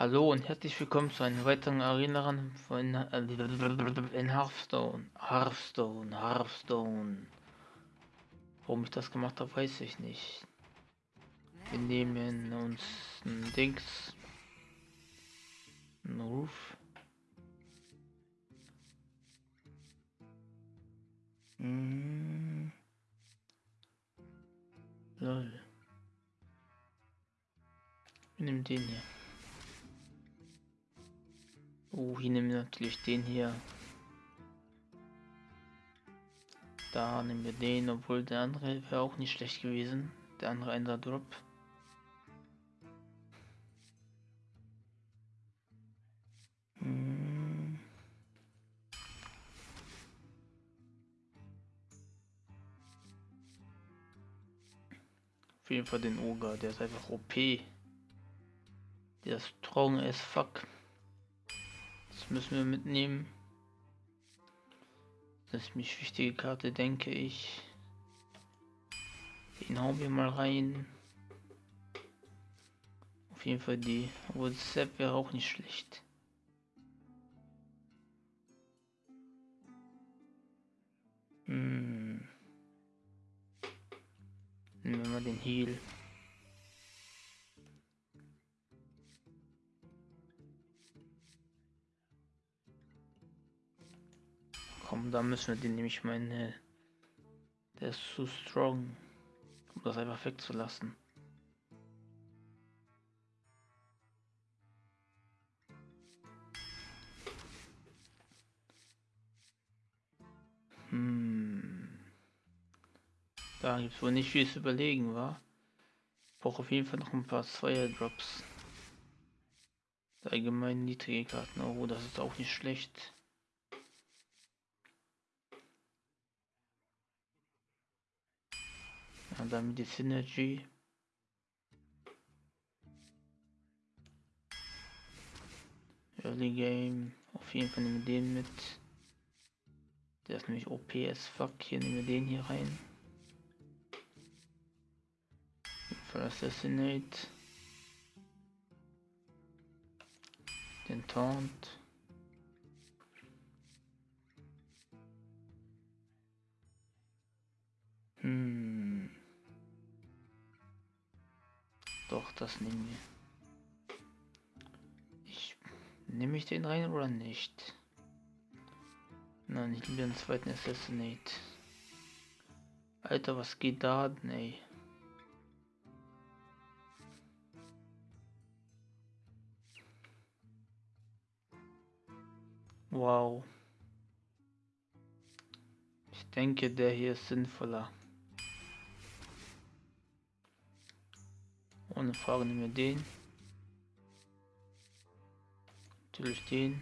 Hallo und herzlich willkommen zu einem weiteren Arena von äh, in Hearthstone. Hearthstone, Hearthstone. Warum ich das gemacht habe, weiß ich nicht. Wir nehmen uns ein Dings. Ein Ruf. Hm. Lol. Wir nehmen den hier. Oh, hier nehmen wir natürlich den hier. Da nehmen wir den, obwohl der andere wäre auch nicht schlecht gewesen. Der andere Ender Drop. Hm. Auf jeden Fall den Oger, der ist einfach OP. Der ist strong as fuck. Das müssen wir mitnehmen. Das ist mich wichtige Karte, denke ich. Den hauen wir mal rein. Auf jeden Fall die. Aber Sepp wäre auch nicht schlecht. Hm. Nehmen wir mal den Heal. Komm, da müssen wir den nämlich meine. Der ist zu strong, um das einfach wegzulassen. Hm. Da gibt es wohl nicht viel zu überlegen, war. Brauche auf jeden Fall noch ein paar Zweier Drops. Allgemein niedrige Karten. Oh, das ist auch nicht schlecht. Und dann die Synergy. Early Game. Auf jeden Fall nehmen wir den mit. Der ist nämlich OP as fuck. Hier nehmen wir den hier rein. Für Assassinate. Den Taunt. Das nehmen wir. Ich nehme ich den rein oder nicht? Nein, ich nehme den zweiten Assassinate. Alter, was geht da ey? Wow. Ich denke, der hier ist sinnvoller. Ohne Frage nehmen wir den. Natürlich den.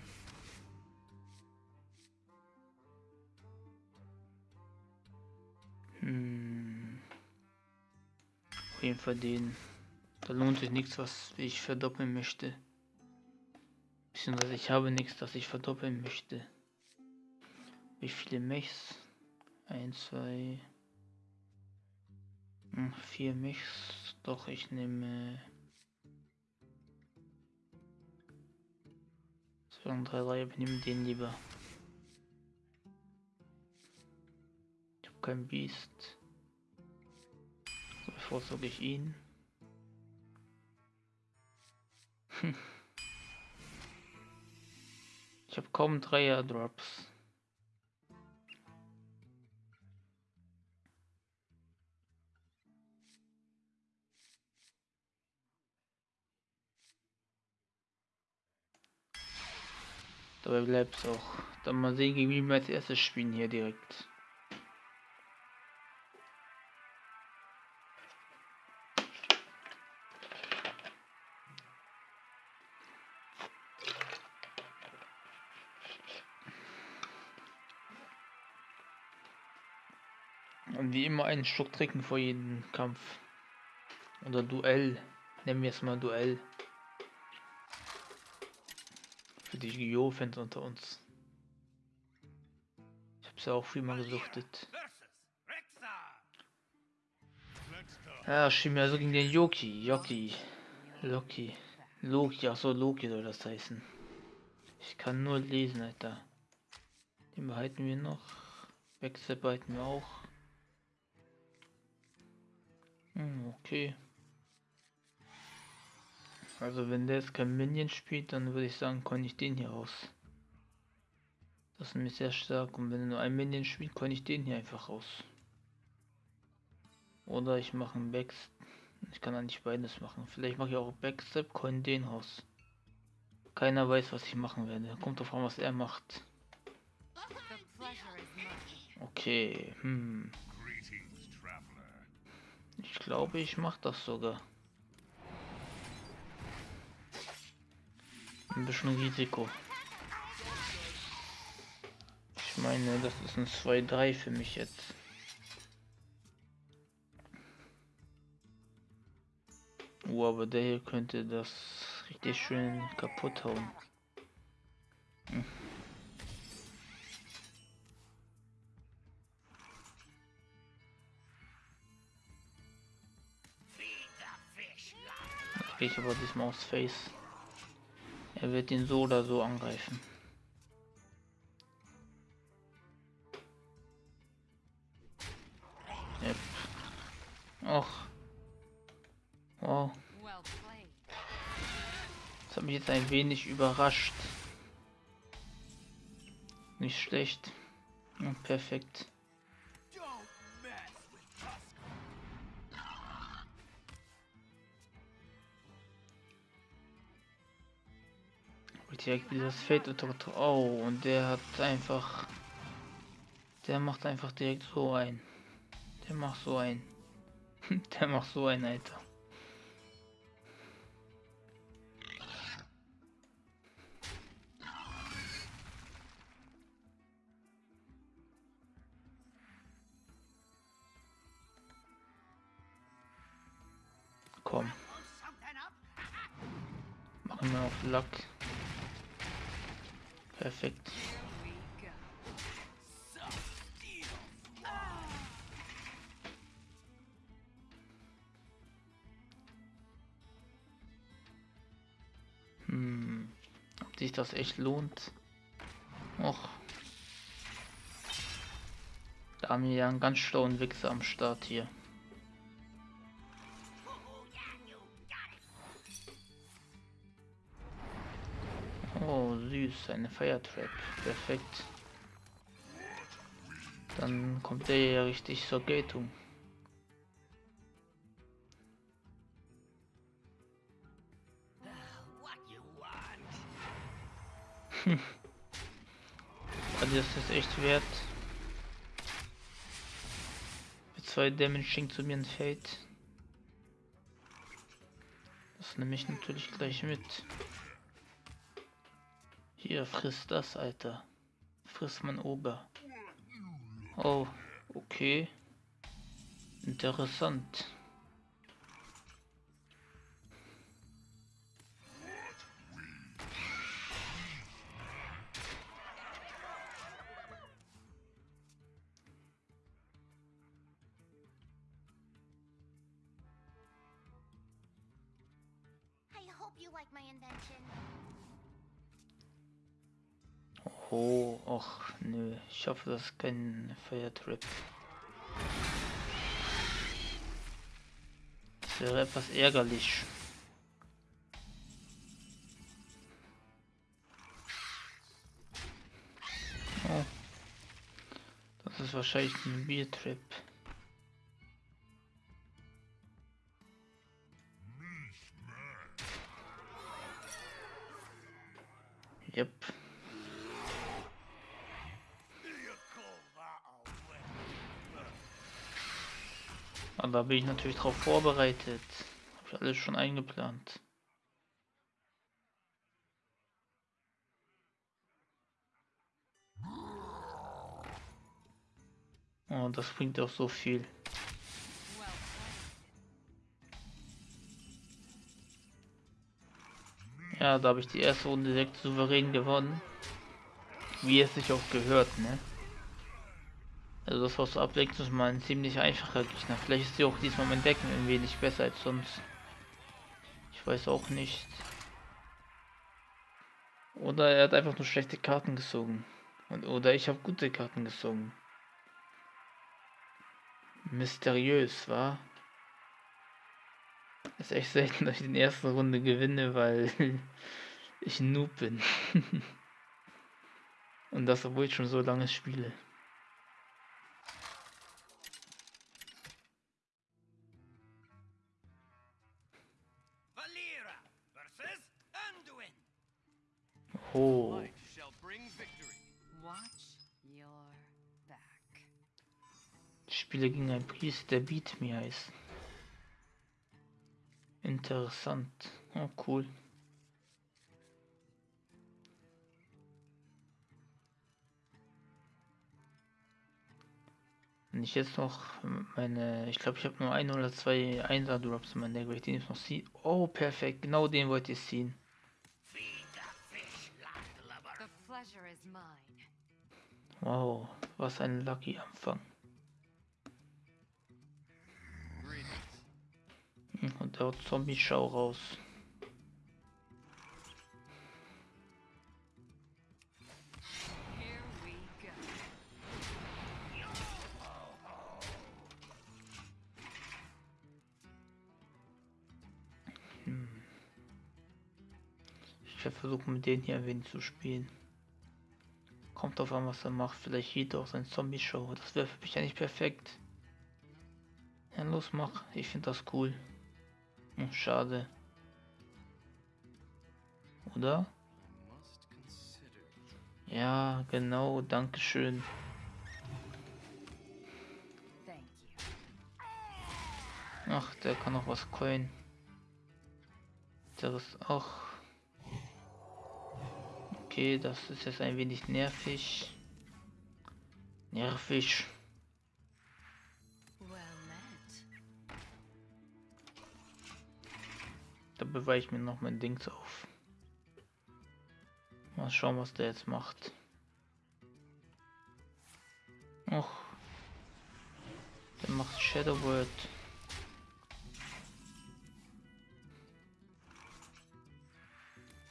Hm. Auf jeden Fall den. Da lohnt sich nichts, was ich verdoppeln möchte. Beziehungsweise ich habe nichts, das ich verdoppeln möchte. Wie viele Mechs? 1, 2, 4 Mechs. Doch, ich nehme... 2 und 3, 3, ich nehme den lieber. Ich habe kein Biest. So bevorzuge ich ihn. ich habe kaum Dreier Drops. Dabei bleibt es auch. Dann mal sehen, wie wir als erstes spielen hier direkt. Und wie immer einen Schluck trinken vor jedem Kampf. Oder Duell. Nennen wir es mal Duell. Für die Yu-Gi-Oh-Fans unter uns. Ich hab's ja auch viel mal gesuchtet. Ja, schieben wir also gegen den Yoki. Yoki. Loki. Loki, ach so, Loki soll das heißen. Ich kann nur lesen, Alter. Den behalten wir noch. Wechsel behalten wir auch. Hm, okay. Also wenn der jetzt kein Minion spielt, dann würde ich sagen, kann ich den hier aus. Das ist nämlich sehr stark und wenn er nur ein Minion spielt, kann ich den hier einfach raus. Oder ich mache einen Backstep. Ich kann eigentlich beides machen. Vielleicht mache ich auch Backstep, kann den raus. Keiner weiß, was ich machen werde. Kommt drauf an, was er macht. Okay, hm. Ich glaube, ich mache das sogar. Ein bisschen Risiko. Ich meine, das ist ein 2-3 für mich jetzt. Oh, aber der hier könnte das richtig schön kaputt hauen. Hm. gehe ich aber diesmal aufs Face. Er wird ihn so oder so angreifen. Och. Wow. Das hat mich jetzt ein wenig überrascht. Nicht schlecht. Perfekt. Direkt wie das Fate Oh, und der hat einfach. Der macht einfach direkt so ein. Der macht so ein. der macht so ein, Alter. Komm. Machen wir auf Lack. Perfekt. Hm. Ob sich das echt lohnt? Och. Da haben wir ja einen ganz schlauen Wichser am Start hier. Süß, eine Fire Trap. Perfekt. Dann kommt der ja richtig zur Geltung. also das ist echt wert. Mit zwei Damage zu mir entfällt. Das nehme ich natürlich gleich mit. Hier, frisst das, Alter. Frisst mein Ober. Oh, okay. Interessant. Das ist kein Fire Trip. Das wäre etwas ärgerlich. Oh. Das ist wahrscheinlich ein Biertrip. Bin ich natürlich darauf vorbereitet. Habe ich alles schon eingeplant. Oh, das bringt auch so viel. Ja, da habe ich die erste Runde direkt souverän gewonnen. Wie es sich auch gehört, ne? Also das war so abwechslungsweise mal ein ziemlich einfacher Gegner. Vielleicht ist sie auch diesmal mein Decken ein wenig besser als sonst. Ich weiß auch nicht. Oder er hat einfach nur schlechte Karten gezogen. Und, oder ich habe gute Karten gezogen. Mysteriös, war. Ist echt selten, dass ich in der ersten Runde gewinne, weil ich Noob bin. Und das, obwohl ich schon so lange spiele. Oh, ich spiele gegen einen Priest, der Beat Me heißt. Interessant. Oh, cool. Wenn ich jetzt noch meine, ich glaube, ich habe nur ein oder zwei Einser Drops in meinem Deck, weil ich den jetzt noch sehe. Oh, perfekt, genau den wollte ich ziehen. Wow, was ein Lucky Anfang. Hm, Und der Zombie-Schau raus. Go. Ich werde versuchen, mit denen hier ein wenig zu spielen. Kommt auf an, was er macht. Vielleicht hielt er auch sein Zombie-Show. Das wäre für mich eigentlich perfekt. Ja, los, mach. Ich finde das cool. Hm, schade. Oder? Ja, genau. Dankeschön. Ach, der kann noch was coin. Der ist auch. Okay, das ist jetzt ein wenig nervig. Nervig. Da bewahre ich mir noch mein Dings auf. Mal schauen, was der jetzt macht. Och. Der macht Shadow World.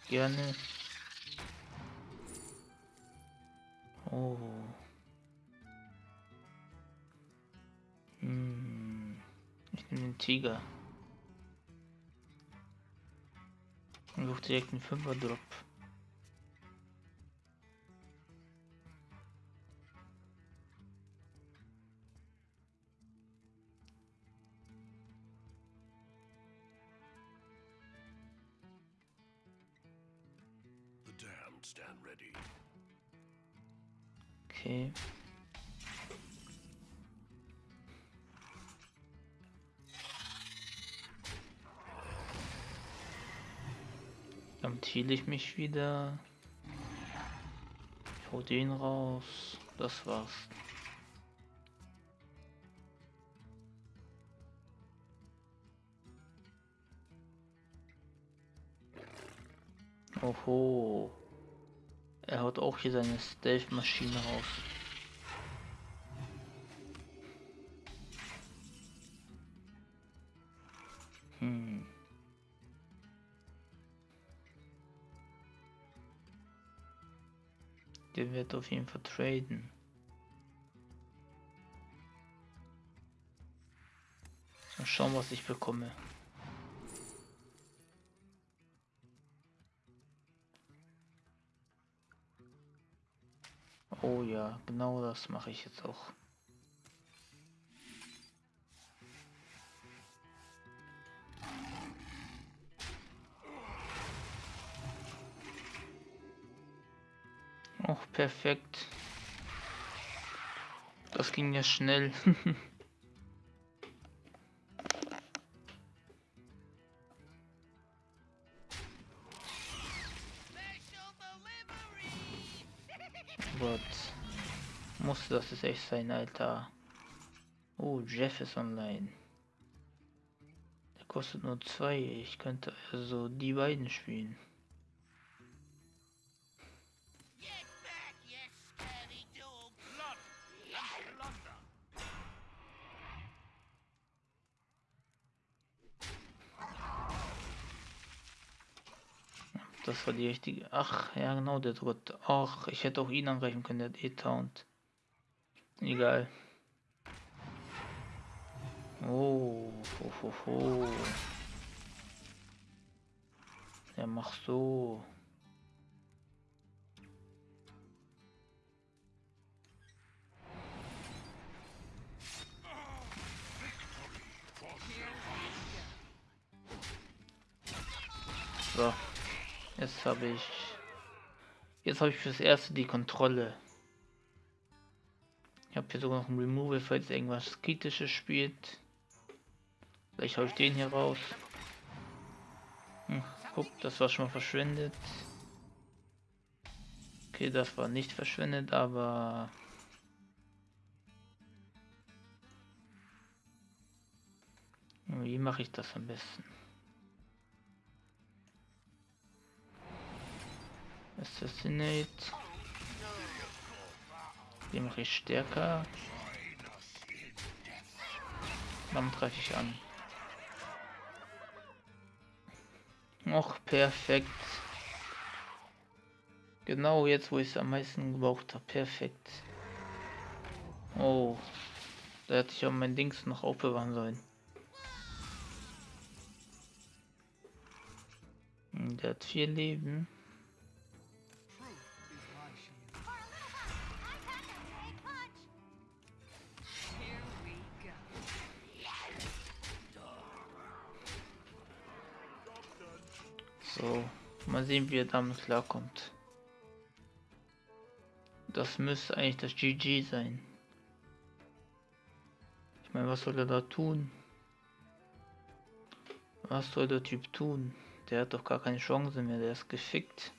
Gerne. Oh. Hm. Ich nehme den Tiger. Und such direkt einen Fünfer Drop. The damned stand ready. Okay. Dann heal ich mich wieder. Ich hol den raus. Das war's. Oho. Er haut auch hier seine Stealth-Maschine raus. Hm. Der wird auf jeden Fall traden. Mal schauen, was ich bekomme. Oh ja, genau das mache ich jetzt auch. Oh, perfekt. Das ging ja schnell. Das jetzt echt sein, Alter. Oh, Jeff ist online. Der kostet nur zwei. Ich könnte also die beiden spielen. Das war die richtige. Ach, ja genau, der dritte. Ach, ich hätte auch ihn angreifen können, der hat eh Taunt. Egal. Oh, ho, ho, ho. Ja, mach so. So, jetzt habe ich, jetzt habe ich fürs erste die Kontrolle. Habe hier sogar noch ein Removal, falls irgendwas kritisches spielt. Vielleicht hau ich den hier raus. Hm, guck, das war schon mal verschwendet. Okay, das war nicht verschwendet, aber... Wie mache ich das am besten? Assassinate. Ich stärker. Dann greife ich an. Och, perfekt. Genau jetzt, wo ich es am meisten gebraucht habe. Perfekt. Oh. Da hätte ich auch mein Dings noch aufbewahren sollen. Der hat vier Leben. So, mal sehen, wie er damit klarkommt. Das müsste eigentlich das GG sein. Ich meine, was soll er da tun? Was soll der Typ tun? Der hat doch gar keine Chance mehr, der ist gefickt.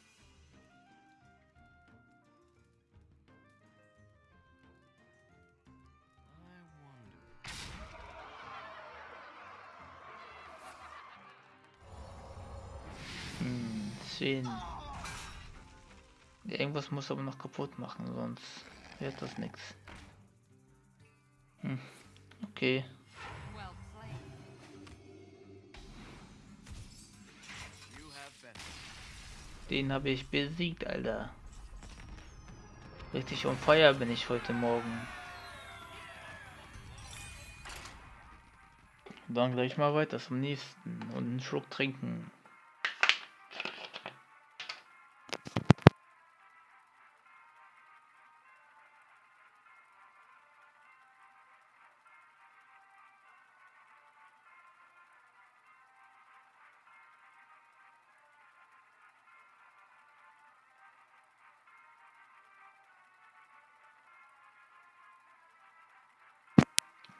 10. Ja, irgendwas muss aber noch kaputt machen, sonst wird das nichts. Hm, okay. Den habe ich besiegt, Alter. Richtig on fire bin ich heute Morgen. Dann gleich mal weiter zum nächsten und einen Schluck trinken.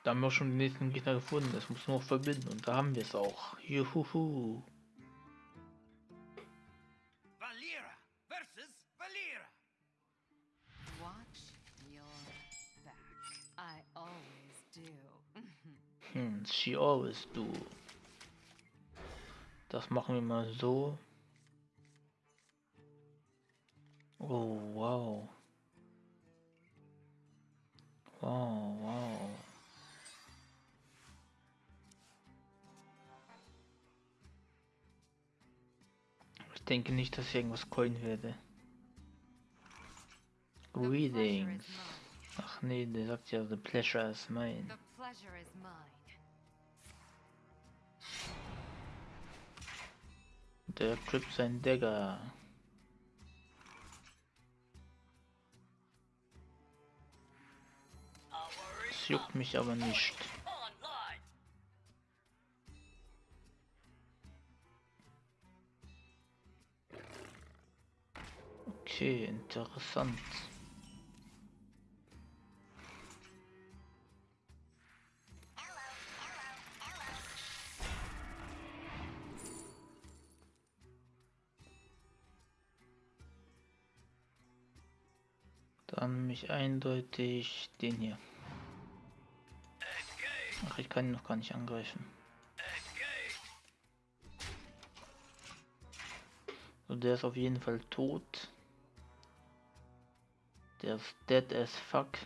Da haben wir schon den nächsten Gegner gefunden. Das muss nur noch verbinden und da haben wir es auch. Juhuhu. Valera versus Valera. Watch your back. I always do. Hm, she always do. Das machen wir mal so. Denke nicht, dass ich irgendwas coin werde. Greetings. Ach nee, der sagt ja, the pleasure is mine. Der Trip sein Dagger. Das juckt mich aber nicht. Okay, interessant. Dann nehme ich eindeutig den hier. Ach, ich kann ihn noch gar nicht angreifen. So, der ist auf jeden Fall tot. Ist dead as fuck.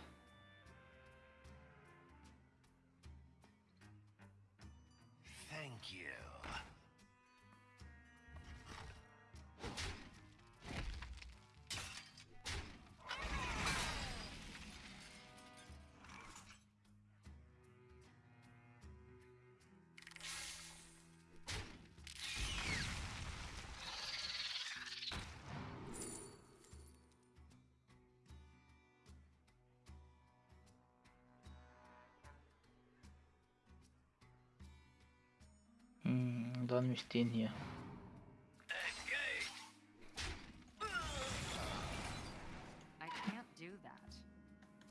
War nämlich den hier.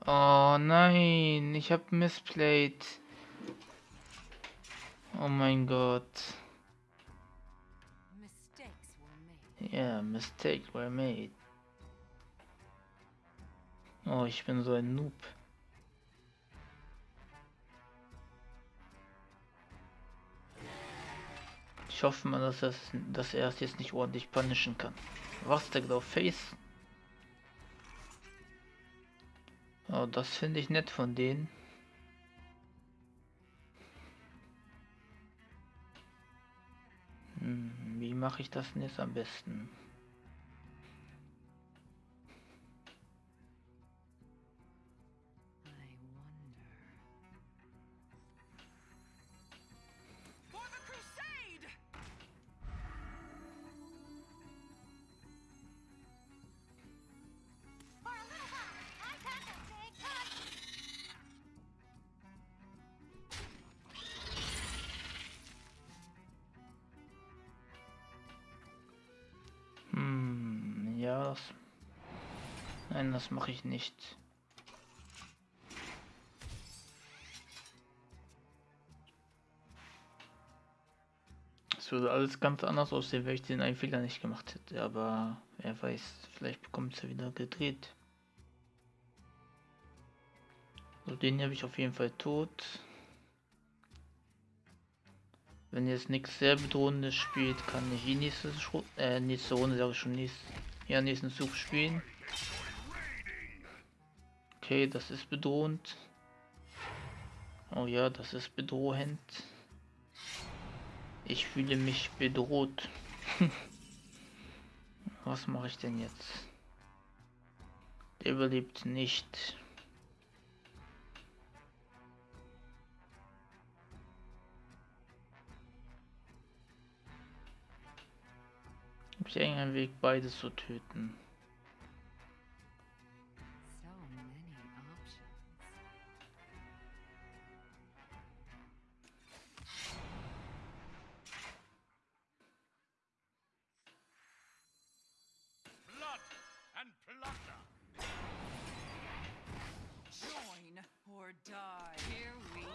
Oh nein, ich hab missplayed. Oh mein Gott. Yeah, mistakes were made. Oh, ich bin so ein Noob. Ich hoffe mal, dass, es, dass er es jetzt nicht ordentlich punishen kann. Was der genau Face? Oh, das finde ich nett von denen. Hm, wie mache ich das denn jetzt am besten? Das... Nein, das mache ich nicht. Es würde alles ganz anders aussehen, wenn ich den einen Fehler nicht gemacht hätte, aber wer weiß, vielleicht bekommt es ja wieder gedreht. So, den habe ich auf jeden Fall tot. Wenn jetzt nichts sehr bedrohendes spielt, kann ich die nächste, Schru äh, nächste Runde, sage ich schon, nächst, ja, nächsten Zug spielen. Okay, das ist bedrohend. Oh ja, das ist bedrohend. Ich fühle mich bedroht. Was mache ich denn jetzt? Der überlebt nicht. Habe ich irgendeinen Weg, beides zu töten? So many options. Blood and plunder! Join or die. Here we go.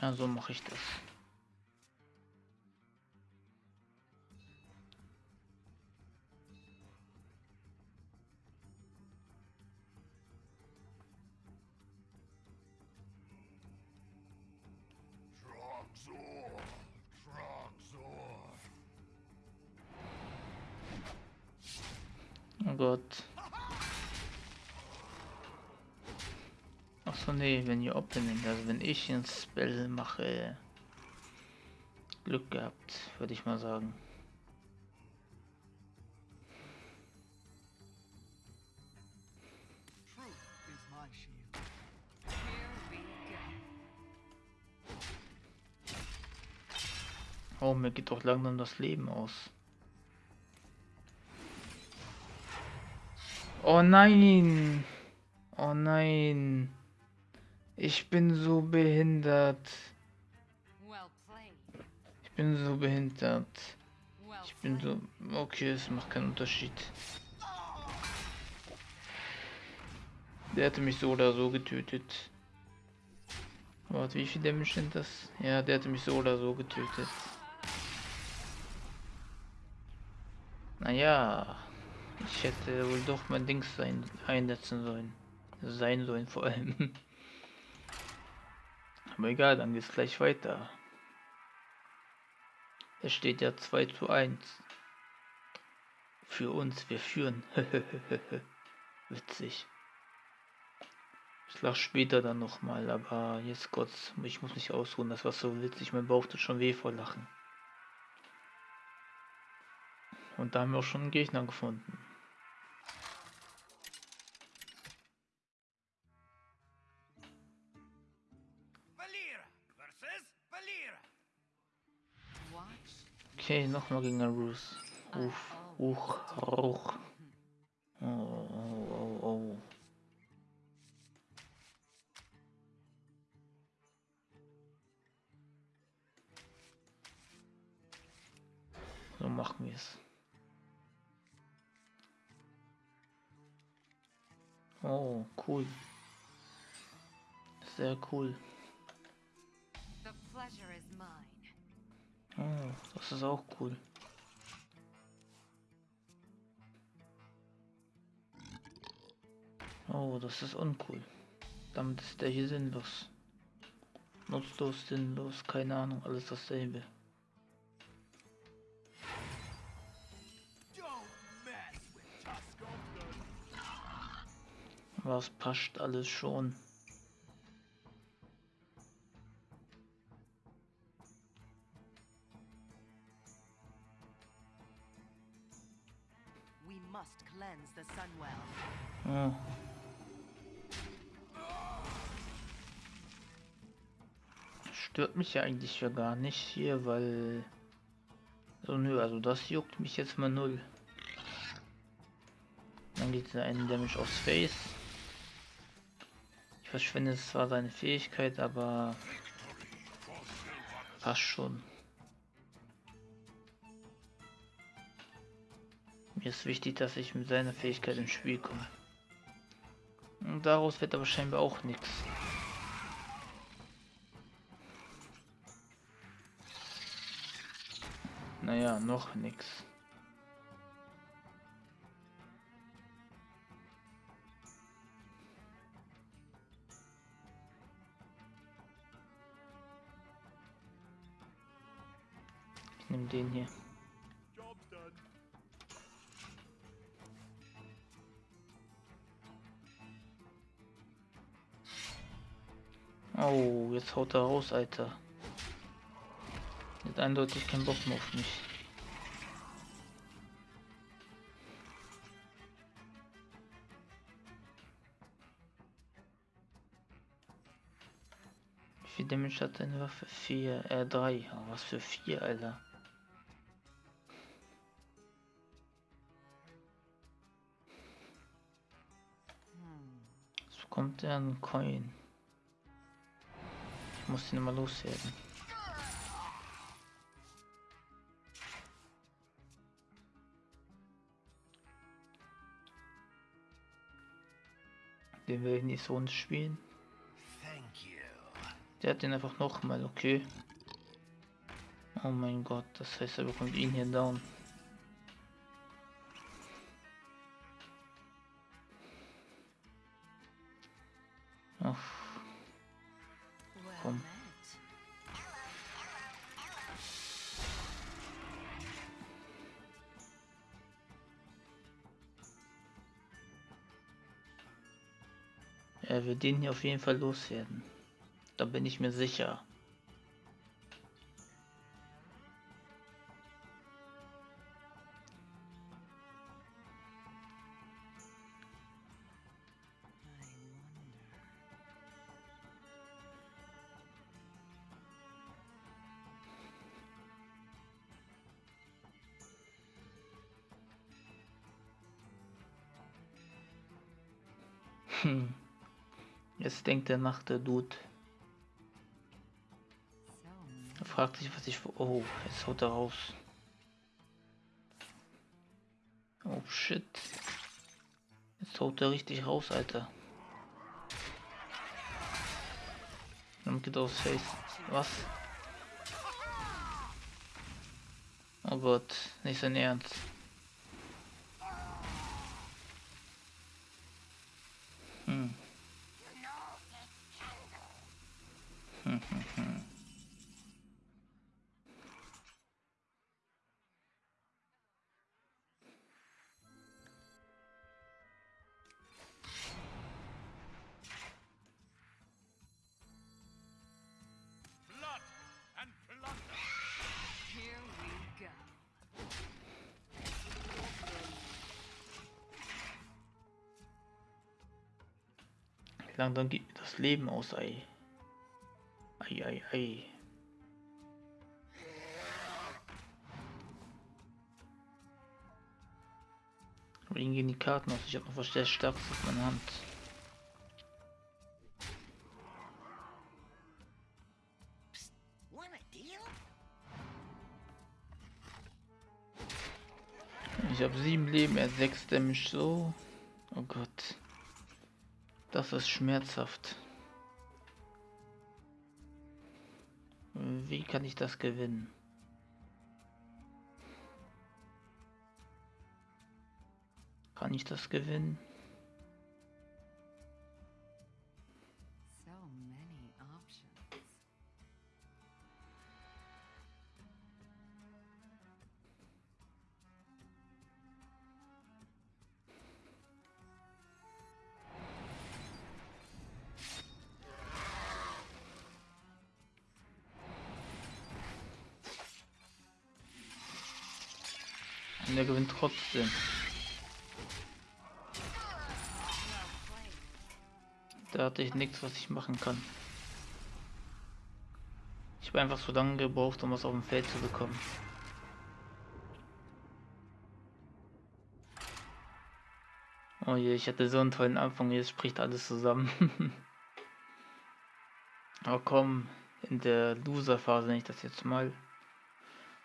Ja, so mache ich das. Achso, nee, wenn ihr Opening, also wenn ich ein Spell mache. Glück gehabt, würde ich mal sagen. Oh, mir geht doch langsam das Leben aus. Oh nein! Oh nein! Ich bin so behindert. Ich bin so behindert. Ich bin so. Okay, es macht keinen Unterschied. Der hätte mich so oder so getötet. Warte, wie viel Damage sind das? Ja, der hätte mich so oder so getötet. Naja, ich hätte wohl doch mein Dings sein, einsetzen sollen. Sein sollen vor allem. Aber egal, dann geht's gleich weiter. Es steht ja 2 zu 1. Für uns, wir führen. Witzig. Ich lach später dann nochmal, aber jetzt kurz, ich muss mich ausruhen, das war so witzig, mein Bauch tut schon weh vor Lachen. Und da haben wir auch schon einen Gegner gefunden. Okay, nochmal gegen den Bruce. Uff, uch, ruch. Oh, oh, oh. oh. So machen wir es. Oh, cool. Sehr cool. Oh, das ist auch cool. Oh, das ist uncool. Damit ist der hier sinnlos. Nutzlos, sinnlos, keine Ahnung, alles dasselbe. Was passt alles schon? Mich ja eigentlich ja gar nicht hier, weil... So, nö, also das juckt mich jetzt mal null. Dann geht der einen Damage aufs Face. Ich verschwende zwar seine Fähigkeit, aber... Passt schon. Mir ist wichtig, dass ich mit seiner Fähigkeit ins Spiel komme. Und daraus wird aber scheinbar auch nichts. Naja, noch nichts. Ich nehme den hier. Oh, jetzt haut er raus, Alter. Hat eindeutig keinen Bock mehr auf mich. Damage hat deine Waffe? 4, äh 3. was für 4, Alter. So bekommt er einen Coin. Ich muss ihn mal loswerden. Den will ich nicht so nicht spielen. Der hat den einfach noch mal, okay. Oh mein Gott, das heißt, er bekommt ihn hier down. Ach, Komm. er wird den hier auf jeden Fall loswerden. Da bin ich mir sicher. Hm. Jetzt denkt er nach der Dude. Fragt sich, was ich. Oh, jetzt haut er raus. Oh shit. Jetzt haut er richtig raus, Alter. Dann geht aufs Face. Was? Oh Gott, nicht sein Ernst. Hm. Hm, hm, hm. Dann geht mir das Leben aus, ei. Ei, ei, ei. Aber ihnen gehen die Karten aus. Ich habe noch was sehr Starkes auf meiner Hand. Ich habe sieben Leben, er sechs Damage so. Das ist schmerzhaft. Wie kann ich das gewinnen? Kann ich das gewinnen? Trotzdem. Da hatte ich nichts, was ich machen kann. Ich habe einfach so lange gebraucht, um was auf dem Feld zu bekommen. Oh je, ich hatte so einen tollen Anfang, jetzt spricht alles zusammen. Aber komm, in der Loser-Phase ich das jetzt mal.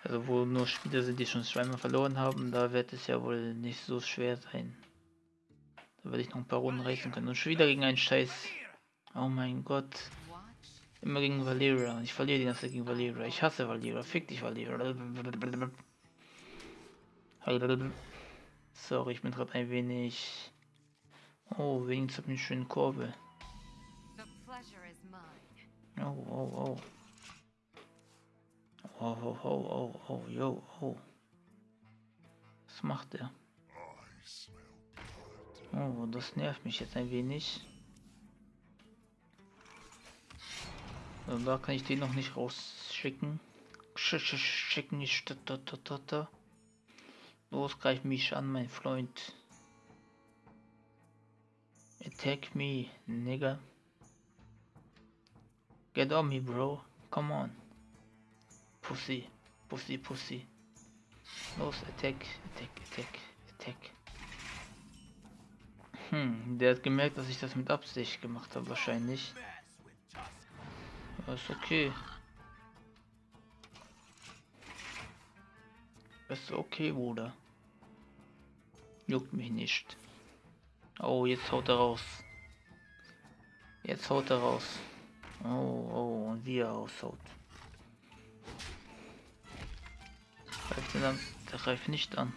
Also wo nur Spieler sind, die schon zweimal verloren haben, da wird es ja wohl nicht so schwer sein. Da werde ich noch ein paar Runden reißen können. Und schon wieder gegen einen Scheiß. Oh mein Gott. Immer gegen Valera. Ich verliere die ganze gegen Valera. Ich hasse Valera. Fick dich, Valera. Sorry, ich bin gerade ein wenig... Oh, wenigstens hab ich eine schöne Kurve. Oh, oh, oh. Oh, oh, oh, oh, oh, yo, oh. Was macht er? Oh, das nervt mich jetzt ein wenig. So, da kann ich den noch nicht rausschicken. Sch sch schicken ich da, da, da. Los, greif mich an, mein Freund. Attack me, nigga. Get on me, bro. Come on. Pussy. Pussy, Pussy. Los, attack, attack, attack, attack. Hm, der hat gemerkt, dass ich das mit Absicht gemacht habe, wahrscheinlich. Ist okay. Ist okay, Bruder. Juckt mich nicht. Oh, jetzt haut er raus. Jetzt haut er raus. Oh, oh, und wie er aushaut. Greift er dann? Der greift nicht an.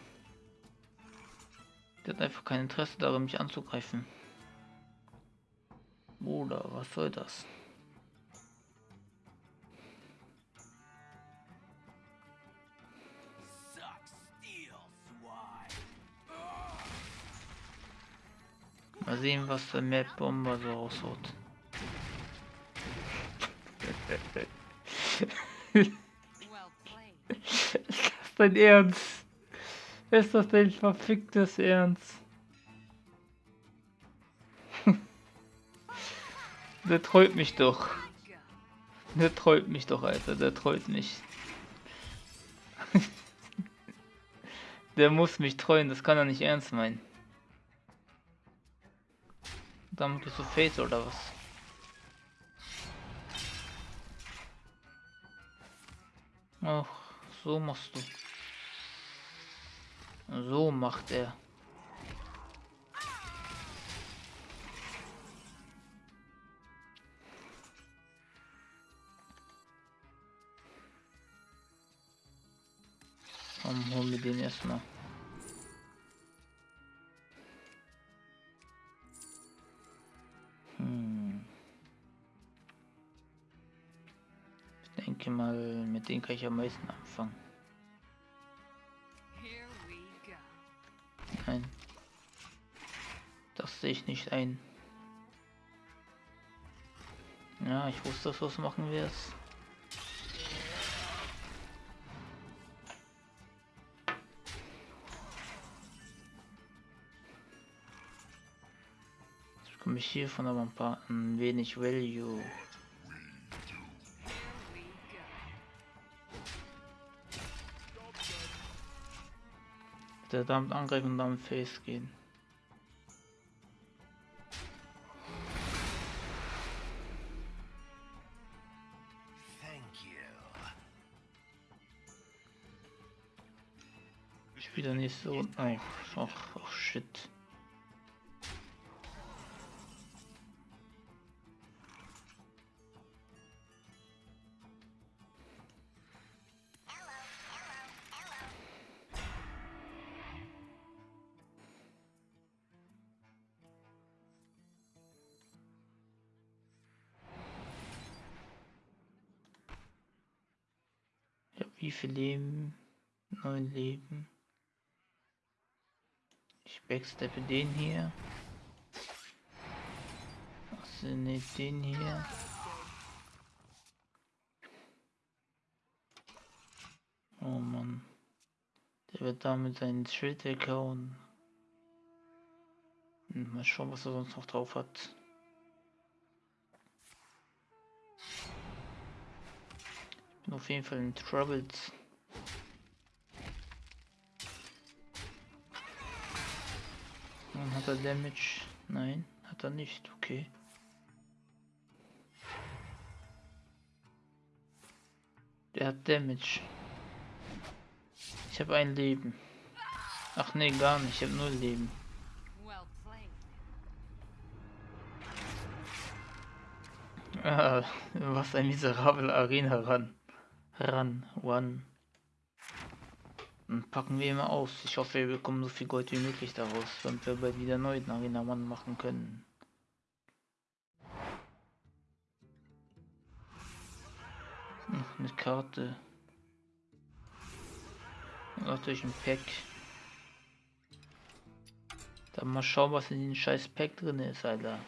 Der hat einfach kein Interesse daran, mich anzugreifen. Bruder, was soll das? Mal sehen, was der Mad Bomber so raushaut. dein Ernst? Ist das dein verficktes Ernst? Der trollt mich doch. Der trollt mich doch, Alter. Der trollt mich. Der muss mich trollen, das kann er nicht ernst meinen. Damit bist du Face oder was? Ach, so machst du. So macht er. Komm, hol mir den erstmal. Hm. Ich denke mal, mit denen kann ich am meisten anfangen. Ich nicht ein. Ja, ich wusste, dass du es machen wirst. Jetzt bekomme ich hiervon aber ein paar ein wenig Value. Der damit angreifen und damit Face gehen. Thank you. Spielt er nicht so. Oh, ach, oh shit. Wie viel Leben? Neun Leben. Backsteppe den hier. Also nicht den hier. Oh Mann. Der wird damit seinen Schild weghauen. Hm, Mal schauen, was er sonst noch drauf hat. Ich bin auf jeden Fall in Troubles. Und hat er Damage? Nein, hat er nicht. Okay. Der hat Damage. Ich habe ein Leben. Ach nee, gar nicht. Ich habe null Leben. Ah, was ein miserabler Arena ran. Ran, one. Und packen wir immer aus. Ich hoffe, wir bekommen so viel Gold wie möglich daraus, damit wir bald wieder neuen Arena Mann machen können. Noch eine Karte. Und natürlich ein Pack. Dann mal schauen, was in dem scheiß Pack drin ist, Alter.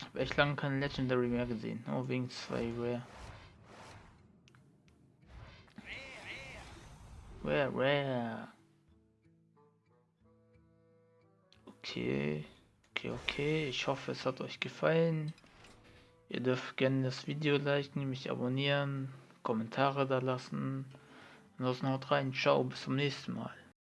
Hab echt lange keine Legendary mehr gesehen. Oh, wegen zwei Rare. Rare, rare. Okay. Okay, okay. Ich hoffe, es hat euch gefallen. Ihr dürft gerne das Video liken, mich abonnieren, Kommentare da lassen. Ansonsten haut rein. Ciao, bis zum nächsten Mal.